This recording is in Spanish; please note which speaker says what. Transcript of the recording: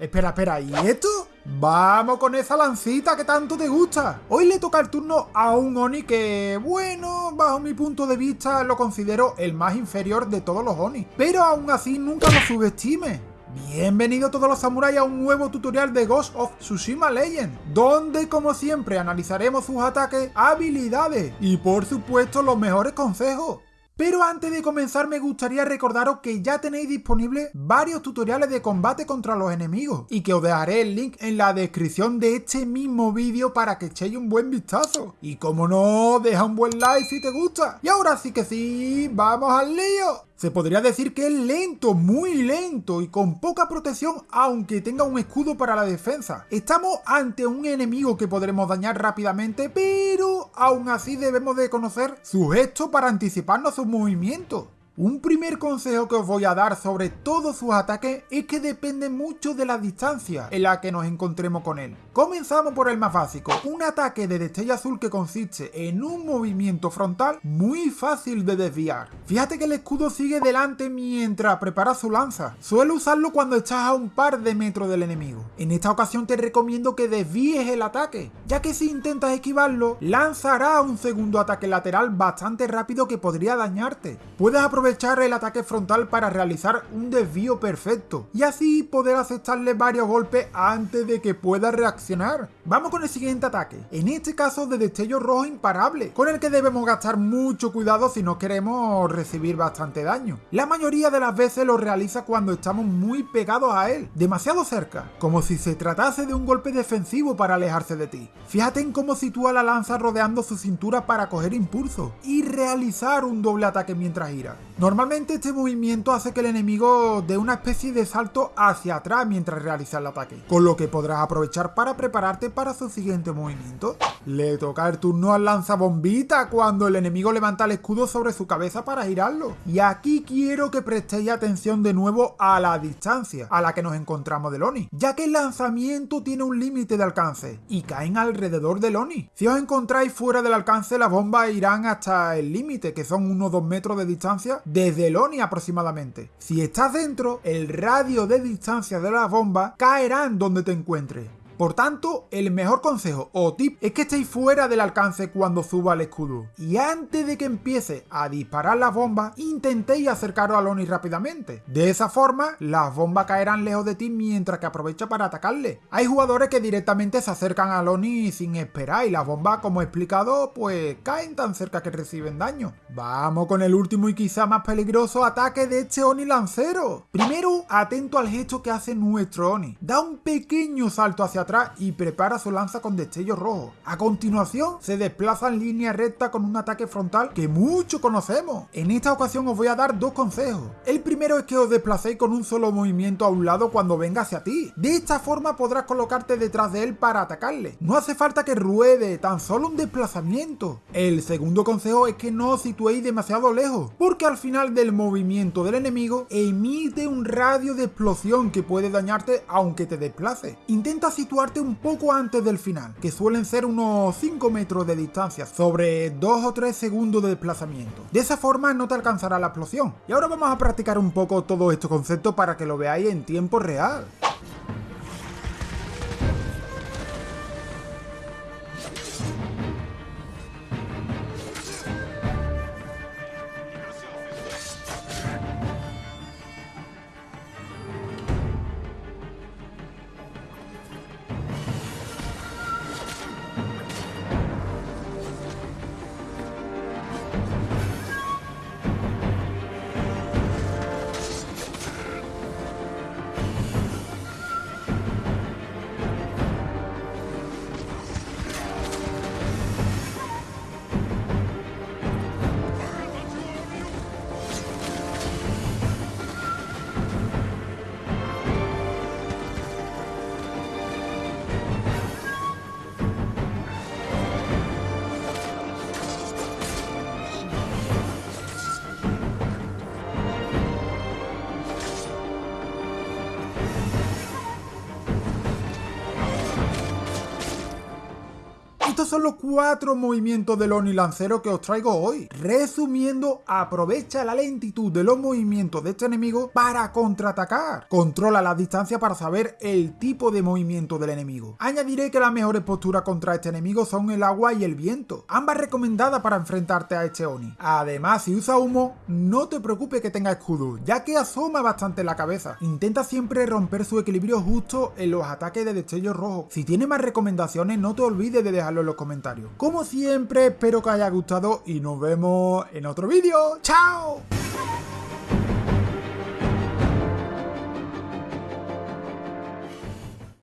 Speaker 1: Espera, espera, ¿y esto? Vamos con esa lancita que tanto te gusta. Hoy le toca el turno a un Oni que, bueno, bajo mi punto de vista lo considero el más inferior de todos los Oni. Pero aún así nunca lo subestime. Bienvenido todos los samuráis a un nuevo tutorial de Ghost of Tsushima Legend, donde como siempre analizaremos sus ataques, habilidades y por supuesto los mejores consejos. Pero antes de comenzar me gustaría recordaros que ya tenéis disponibles varios tutoriales de combate contra los enemigos y que os dejaré el link en la descripción de este mismo vídeo para que echéis un buen vistazo. Y como no, deja un buen like si te gusta. Y ahora sí que sí, ¡vamos al lío! Se podría decir que es lento, muy lento y con poca protección aunque tenga un escudo para la defensa. Estamos ante un enemigo que podremos dañar rápidamente, pero aún así debemos de conocer su gesto para anticiparnos sus movimientos. Un primer consejo que os voy a dar sobre todos sus ataques es que depende mucho de la distancia en la que nos encontremos con él. Comenzamos por el más básico, un ataque de destello azul que consiste en un movimiento frontal muy fácil de desviar. Fíjate que el escudo sigue delante mientras prepara su lanza. Suele usarlo cuando estás a un par de metros del enemigo. En esta ocasión te recomiendo que desvíes el ataque, ya que si intentas esquivarlo, lanzará un segundo ataque lateral bastante rápido que podría dañarte. Puedes aprovechar el ataque frontal para realizar un desvío perfecto y así poder aceptarle varios golpes antes de que pueda reaccionar. Vamos con el siguiente ataque, en este caso de destello rojo imparable, con el que debemos gastar mucho cuidado si no queremos recibir bastante daño. La mayoría de las veces lo realiza cuando estamos muy pegados a él, demasiado cerca, como si se tratase de un golpe defensivo para alejarse de ti. Fíjate en cómo sitúa la lanza rodeando su cintura para coger impulso y realizar un doble ataque mientras gira. Normalmente este movimiento hace que el enemigo dé una especie de salto hacia atrás mientras realiza el ataque, con lo que podrás aprovechar para prepararte para su siguiente movimiento. Le toca el turno al lanzabombita cuando el enemigo levanta el escudo sobre su cabeza para girarlo. Y aquí quiero que prestéis atención de nuevo a la distancia a la que nos encontramos del Oni, ya que el lanzamiento tiene un límite de alcance y caen alrededor del Oni. Si os encontráis fuera del alcance, las bombas irán hasta el límite, que son unos 2 metros de distancia desde el ONI aproximadamente. Si estás dentro, el radio de distancia de la bomba caerá en donde te encuentres. Por tanto, el mejor consejo o tip es que estéis fuera del alcance cuando suba el escudo. Y antes de que empiece a disparar las bombas, intentéis acercaros al Oni rápidamente. De esa forma, las bombas caerán lejos de ti mientras que aprovecha para atacarle. Hay jugadores que directamente se acercan al Oni sin esperar y las bombas, como he explicado, pues caen tan cerca que reciben daño. Vamos con el último y quizá más peligroso ataque de este Oni lancero. Primero, atento al gesto que hace nuestro Oni. Da un pequeño salto hacia atrás y prepara su lanza con destello rojo. A continuación, se desplaza en línea recta con un ataque frontal que mucho conocemos. En esta ocasión os voy a dar dos consejos. El primero es que os desplacéis con un solo movimiento a un lado cuando venga hacia ti. De esta forma podrás colocarte detrás de él para atacarle. No hace falta que ruede, tan solo un desplazamiento. El segundo consejo es que no os situéis demasiado lejos, porque al final del movimiento del enemigo emite un radio de explosión que puede dañarte aunque te desplace. Intenta situar un poco antes del final, que suelen ser unos 5 metros de distancia, sobre 2 o 3 segundos de desplazamiento. De esa forma no te alcanzará la explosión. Y ahora vamos a practicar un poco todo estos conceptos para que lo veáis en tiempo real. Son los cuatro movimientos del Oni Lancero que os traigo hoy. Resumiendo, aprovecha la lentitud de los movimientos de este enemigo para contraatacar. Controla la distancia para saber el tipo de movimiento del enemigo. Añadiré que las mejores posturas contra este enemigo son el agua y el viento, ambas recomendadas para enfrentarte a este Oni. Además, si usa humo, no te preocupes que tenga escudo, ya que asoma bastante la cabeza. Intenta siempre romper su equilibrio justo en los ataques de destello rojo. Si tiene más recomendaciones, no te olvides de dejarlo en los comentarios. Como siempre, espero que haya gustado y nos vemos en otro vídeo. ¡Chao!